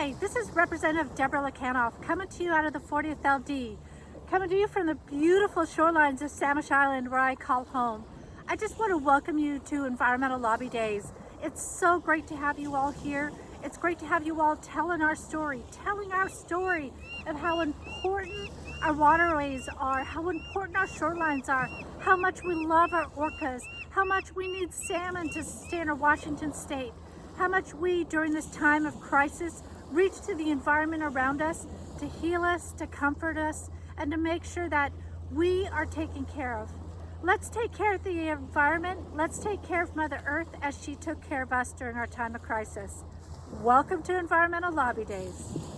Hi, this is Representative Debra Lekanoff coming to you out of the 40th LD, coming to you from the beautiful shorelines of Samish Island where I call home. I just want to welcome you to Environmental Lobby Days. It's so great to have you all here. It's great to have you all telling our story, telling our story of how important our waterways are, how important our shorelines are, how much we love our orcas, how much we need salmon to sustain our Washington state, how much we, during this time of crisis, reach to the environment around us to heal us, to comfort us, and to make sure that we are taken care of. Let's take care of the environment. Let's take care of Mother Earth as she took care of us during our time of crisis. Welcome to Environmental Lobby Days.